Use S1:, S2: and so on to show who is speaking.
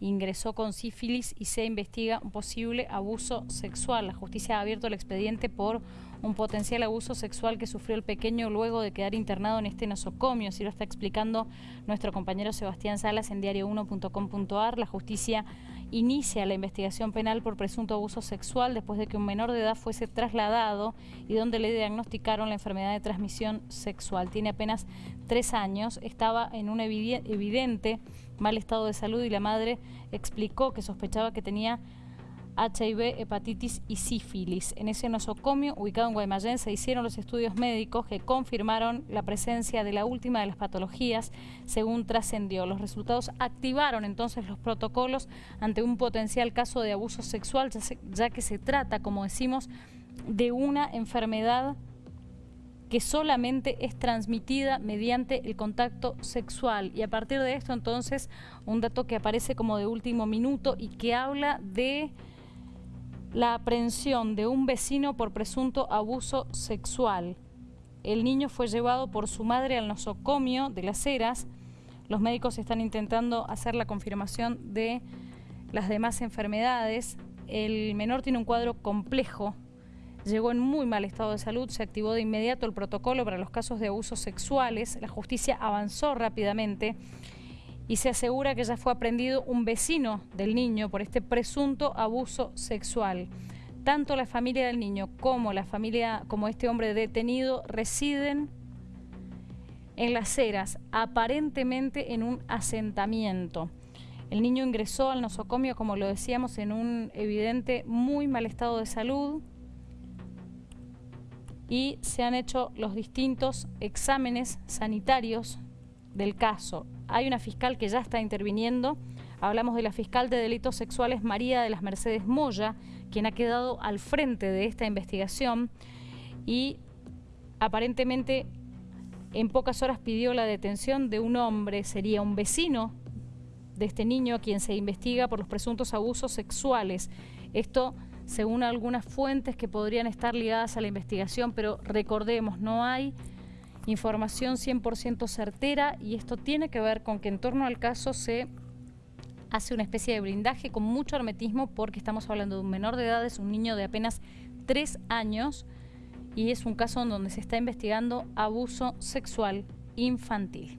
S1: ingresó con sífilis y se investiga un posible abuso sexual. La justicia ha abierto el expediente por un potencial abuso sexual que sufrió el pequeño luego de quedar internado en este nosocomio. Así lo está explicando nuestro compañero Sebastián Salas en diario1.com.ar. La justicia inicia la investigación penal por presunto abuso sexual después de que un menor de edad fuese trasladado y donde le diagnosticaron la enfermedad de transmisión sexual. Tiene apenas tres años, estaba en un evidente mal estado de salud y la madre explicó que sospechaba que tenía HIV, hepatitis y sífilis. En ese nosocomio, ubicado en Guaymallén, se hicieron los estudios médicos que confirmaron la presencia de la última de las patologías, según trascendió. Los resultados activaron entonces los protocolos ante un potencial caso de abuso sexual, ya, que se trata, como decimos, de una enfermedad que solamente es transmitida mediante el contacto sexual. Y a partir de esto, entonces, un dato que aparece como de último minuto y que habla de la aprehensión de un vecino por presunto abuso sexual. El niño fue llevado por su madre al nosocomio de las Heras. Los médicos están intentando hacer la confirmación de las demás enfermedades. El menor tiene un cuadro complejo, llegó en muy mal estado de salud, se activó de inmediato el protocolo para los casos de abusos sexuales, la justicia avanzó rápidamente y se asegura que ya fue aprendido un vecino del niño por este presunto abuso sexual. Tanto la familia del niño como la familia, como este hombre detenido, residen en las eras, aparentemente en un asentamiento. El niño ingresó al nosocomio, como lo decíamos, en un evidente muy mal estado de salud y se han hecho los distintos exámenes sanitarios del caso. Hay una fiscal que ya está interviniendo. Hablamos de la fiscal de delitos sexuales María de las Mercedes Moya, quien ha quedado al frente de esta investigación y aparentemente en pocas horas pidió la detención de un hombre, sería un vecino de este niño a quien se investiga por los presuntos abusos sexuales. Esto según algunas fuentes que podrían estar ligadas a la investigación, pero recordemos, no hay información 100% certera y esto tiene que ver con que en torno al caso se hace una especie de blindaje con mucho hermetismo porque estamos hablando de un menor de edad, es un niño de apenas tres años y es un caso en donde se está investigando abuso sexual infantil.